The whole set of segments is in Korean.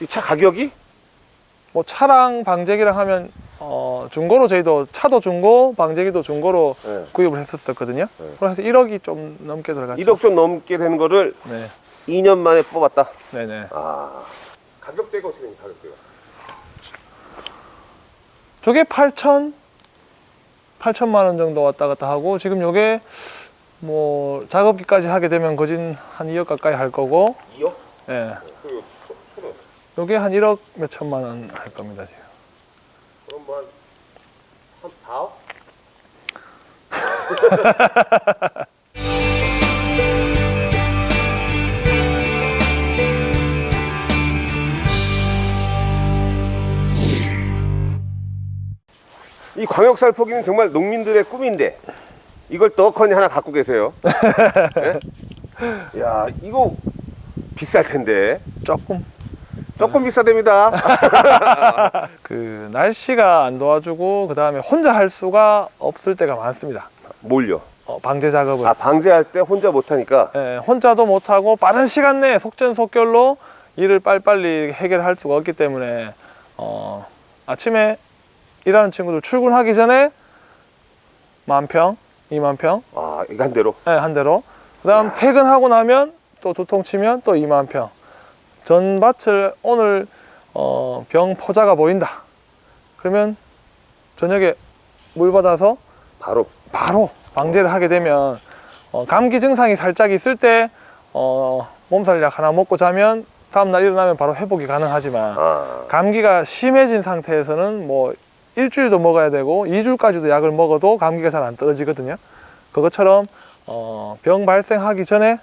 이 차 가격이? 뭐 차랑 방제기랑 하면 어, 중고로 저희도 차도 중고, 방제기도 중고로 네. 구입을 했었거든요. 네. 그래서 1억이 좀 넘게 들어갔죠. 1억 좀 넘게 되는 거를 네, 2년 만에 뽑았다. 네네. 아. 가격대가 어떻게 됩니까? 가격대가? 저게 8천, 8천만 원 정도 왔다 갔다 하고 지금 요게 뭐 작업기까지 하게 되면 거진 한 2억 가까이 할 거고, 2억? 예, 초는 요게 한 1억 몇 천만 원 할 겁니다 지금. 그럼 뭐한 4억? 이 광역살포기는 정말 농민들의 꿈인데 이걸 떡하니 하나 갖고 계세요. 네? 야 이거 비쌀 텐데 조금 조금 비싸답니다. 그 날씨가 안 도와주고 그 다음에 혼자 할 수가 없을 때가 많습니다. 뭘요? 어, 방제 작업을. 아 방제할 때 혼자 못하니까 예, 혼자도 못하고 빠른 시간 내에 속전속결로 일을 빨리빨리 해결할 수가 없기 때문에 어, 아침에 일하는 친구들 출근하기 전에 만 평, 이만 평, 아 이거 한 대로 예, 한 대로. 그 다음 퇴근하고 나면 또 두통 치면 또 2만 평. 전 밭을 오늘 어, 병 포자가 보인다. 그러면 저녁에 물 받아서 바로 바로 방제를 하게 되면 어, 감기 증상이 살짝 있을 때 어, 몸살약 하나 먹고 자면 다음날 일어나면 바로 회복이 가능하지만 아 감기가 심해진 상태에서는 뭐 일주일도 먹어야 되고 2주까지도 약을 먹어도 감기가 잘 안 떨어지거든요 그것처럼 어, 병 발생하기 전에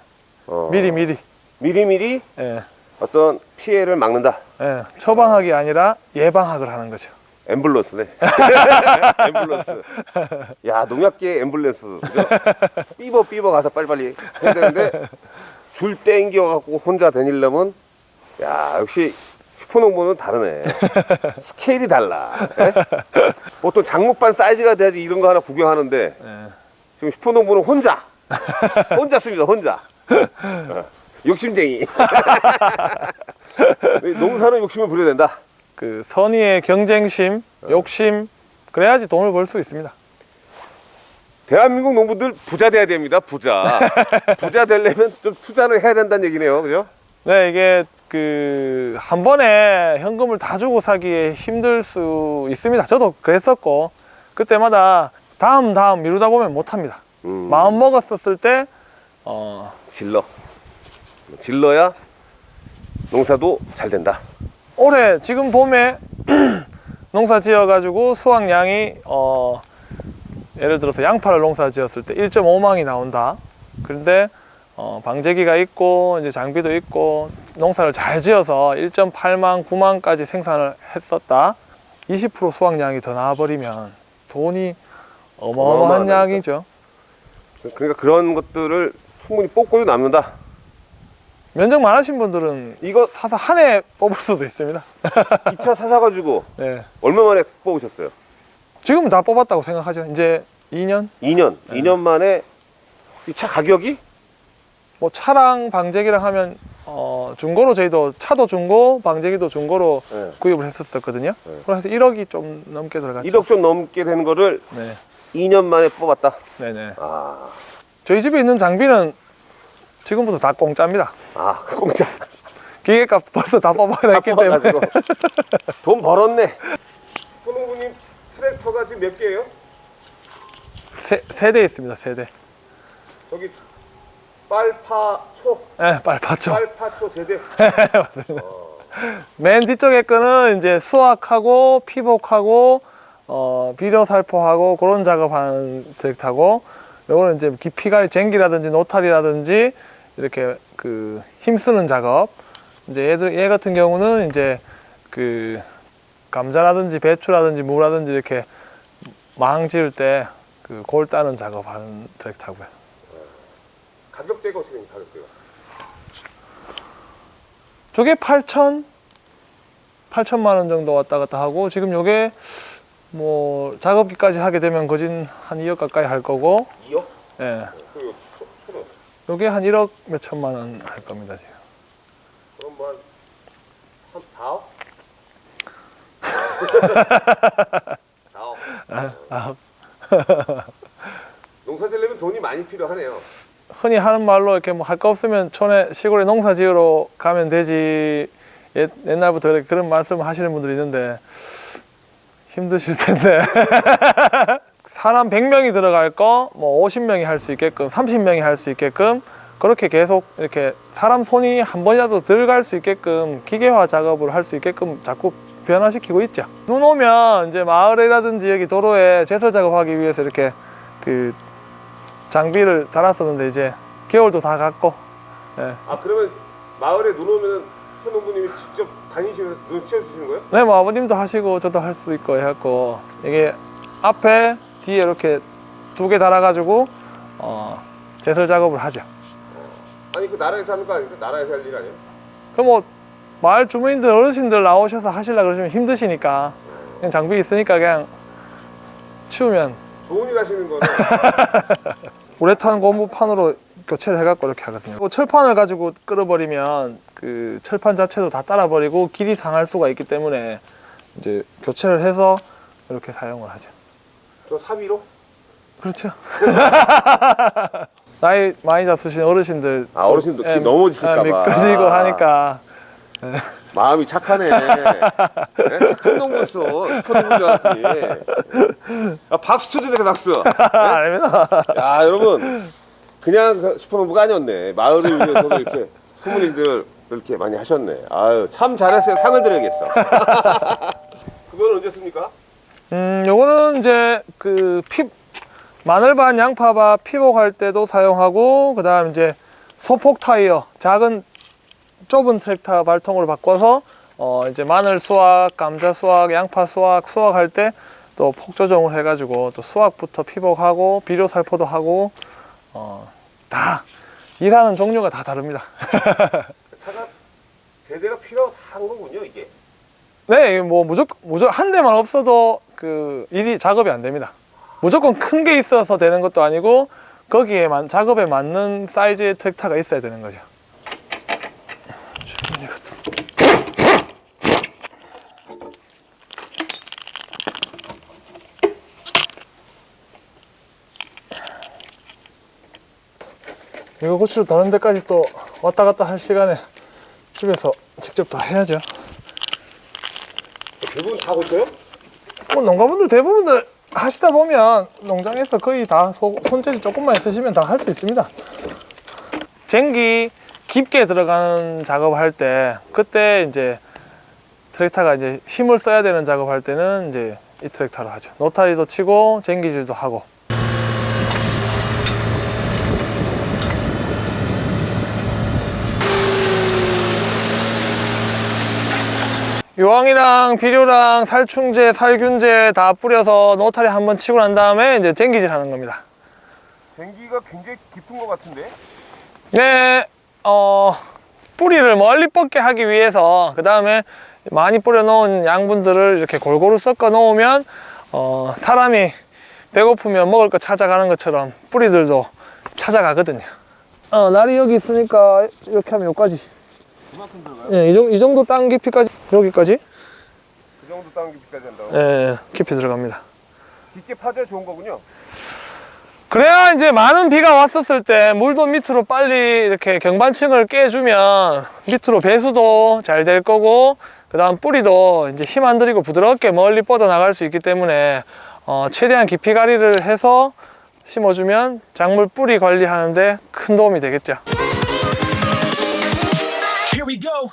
어, 미리미리 미리미리 예, 어떤 피해를 막는다. 예, 처방학이 아니라 예방학을 하는 거죠 앰뷸런스네. 앰뷸런스. 야 농약계 앰뷸런스. 그죠? 삐버 삐버 가서 빨리빨리 해야 되는데 줄 땡겨 갖고 혼자 다니려면 야 역시 슈퍼농부는 다르네. 스케일이 달라. 예? 보통 장목반 사이즈가 돼야지 이런 거 하나 구경하는데 예. 지금 슈퍼농부는 혼자 혼자 씁니다 혼자 어, 욕심쟁이 농사는 욕심을 부려야 된다 그 선의의 경쟁심, 욕심 그래야지 돈을 벌 수 있습니다 대한민국 농부들 부자 돼야 됩니다 부자 부자 되려면 좀 투자를 해야 된다는 얘기네요 그죠? 네, 이게 그 한 번에 현금을 다 주고 사기에 힘들 수 있습니다. 저도 그랬었고 그때마다 다음 다음 미루다 보면 못 합니다. 음, 마음 먹었었을 때 어, 질러 질러야 농사도 잘 된다 올해 지금 봄에 농사 지어 가지고 수확량이 어, 예를 들어서 양파를 농사 지었을 때 1.5망이 나온다. 그런데 어, 방제기가 있고 이제 장비도 있고 농사를 잘 지어서 1.8망, 9망까지 생산을 했었다. 20% 수확량이 더 나와버리면 돈이 어마어마한. 양이죠. 그러니까 그런 것들을 충분히 뽑고도 남는다 면적 많으신 분들은 이거 사서 한 해 뽑을 수도 있습니다. 2차 사사가지고 네. 얼마 만에 뽑으셨어요? 지금 다 뽑았다고 생각하죠. 이제 2년? 2년 네. 2년 만에 이 차 가격이 뭐 차랑 방제기랑 하면 어, 중고로 저희도 차도 중고, 방제기도 중고로 네. 구입을 했었거든요. 네. 그래서 1억이 좀 넘게 들어갔죠. 1억 좀 넘게 되는 거를 네, 2년 만에 뽑았다. 네네. 아, 저희 집에 있는 장비는 지금부터 다 공짜입니다. 아 공짜 기계값 벌써 다 뽑아냈기 때문에. 돈 벌었네. 슈퍼농부님 트랙터가 지금 몇 개예요? 세, 세대 있습니다, 세 대. 저기 빨파초, 네, 빨파죠. 빨파초 세대. 맨 뒤쪽에 거는 이제 수확하고 피복하고 어, 비료 살포하고 그런 작업하는 트랙터고 요거는 이제 깊이갈 쟁기라든지 노탈이라든지 이렇게 그 힘쓰는 작업 이제 얘들 얘 같은 경우는 이제 그 감자라든지 배추라든지 무라든지 이렇게 망 지을 때 그 골 따는 작업하는 트랙터고요. 가격대가 어떻게 됩니까? 가격대가? 저게 8천 8천만 원 정도 왔다 갔다 하고 지금 요게 뭐 작업기까지 하게 되면 거진 한 2억 가까이 할 거고 2억? 예. 그리고 초, 초는 요게 한 1억 몇 천만 원 할 겁니다 지금. 그럼 뭐한 4억? 4억. 아, 농사 지려면 돈이 많이 필요하네요. 흔히 하는 말로 이렇게 뭐 할 거 없으면 촌에 시골에 농사 지으러 가면 되지 옛, 이렇게 그런 말씀을 하시는 분들이 있는데 힘드실 텐데 사람 100명이 들어갈 거 뭐 50명이 할 수 있게끔 30명이 할 수 있게끔 그렇게 계속 이렇게 사람 손이 한 번이라도 들어갈 수 있게끔 기계화 작업을 할 수 있게끔 자꾸 변화시키고 있죠. 눈 오면 이제 마을이라든지 여기 도로에 제설 작업하기 위해서 이렇게 그 장비를 달았었는데 이제 겨울도 다 갔고 예. 아 그러면 마을에 눈 오면은 손농부님이 직접 다니시면서 눈 채워주시는 거예요? 네, 뭐 아버님도 하시고 저도 할 수 있고 해갖고 이게 앞에 뒤에 이렇게 두 개 달아가지고 어, 제설 작업을 하죠. 아니 그 나라에서 하는 거 아닙니까? 나라에서 할 일 아니에요? 그럼 뭐 마을 주민들 어르신들 나오셔서 하시려 그러시면 힘드시니까 그냥 장비 있으니까 그냥 치우면 좋은 일 하시는 거는 우레탄 고무판으로 교체를 해갖고 이렇게 하거든요. 뭐 철판을 가지고 끌어버리면 그 철판 자체도 다 따라버리고 길이 상할 수가 있기 때문에 이제 교체를 해서 이렇게 사용을 하죠. 저 사비로? 그렇죠. 나이 많이 잡수신 어르신들 아 어르신도 예, 키 넘어지실까 봐. 미끄러지고 하니까 마음이 착하네. 네? 착한 농부였어. 슈퍼농부인 줄 알았더니. 아, 박수 쳐주니까 박수. 아닙니다. 야 여러분 그냥 그 슈퍼농부가 아니었네. 마을을 위해서도 이렇게 일들을 이렇게 많이 하셨네. 아유 참 잘했어요. 상을 드려야겠어. 그건 언제 씁니까? 음, 요거는 이제 그 피, 마늘반, 양파밭 피복할 때도 사용하고 그 다음 이제 소폭 타이어 작은 좁은 트랙터 발통으로 바꿔서 어 이제 마늘 수확, 감자 수확, 양파 수확 수확할 때 또 폭 조정을 해가지고 또 수확부터 피복하고 비료 살포도 하고 어 다 일하는 종류가 다 다릅니다. 차가 세대가 필요한 거군요 이게. 네, 뭐 무조건 무조건 한 대만 없어도 그 일이 작업이 안 됩니다. 무조건 큰 게 있어서 되는 것도 아니고 거기에 만, 작업에 맞는 사이즈의 트랙터가 있어야 되는 거죠. 주머니 같은. 이거 고추를 다른 데까지 또 왔다 갔다 할 시간에 집에서 직접 다 해야죠. 대부분 다 고쳐요? 뭐 농가분들 대부분들 하시다 보면 농장에서 거의 다 소- 손재주 조금만 있으시면 다 할 수 있습니다. 쟁기 깊게 들어가는 작업할 때 그때 이제 트랙터가 이제 힘을 써야 되는 작업할 때는 이제 이 트랙터로 하죠. 노타리도 치고 쟁기질도 하고. 요황이랑 비료랑 살충제, 살균제 다 뿌려서 노타리 한번 치고 난 다음에 이제 쟁기질 하는 겁니다. 쟁기가 굉장히 깊은 것 같은데. 네, 어, 뿌리를 멀리 뻗게 하기 위해서 그 다음에 많이 뿌려 놓은 양분들을 이렇게 골고루 섞어 놓으면 어, 사람이 배고프면 먹을 거 찾아가는 것처럼 뿌리들도 찾아가거든요. 어, 날이 여기 있으니까 이렇게 하면 여기까지. 그만큼 들어가요? 예, 이, 정도, 이 정도 땅 깊이까지 여기까지 그 정도 땅 깊이까지 한다고? 예, 깊이 들어갑니다. 깊게 파져 좋은 거군요. 그래야 이제 많은 비가 왔었을 때 물도 밑으로 빨리 이렇게 경반층을 깨주면 밑으로 배수도 잘 될 거고 그 다음 뿌리도 이제 힘 안 들이고 부드럽게 멀리 뻗어 나갈 수 있기 때문에 어, 최대한 깊이 가리를 해서 심어주면 작물 뿌리 관리하는데 큰 도움이 되겠죠. We go.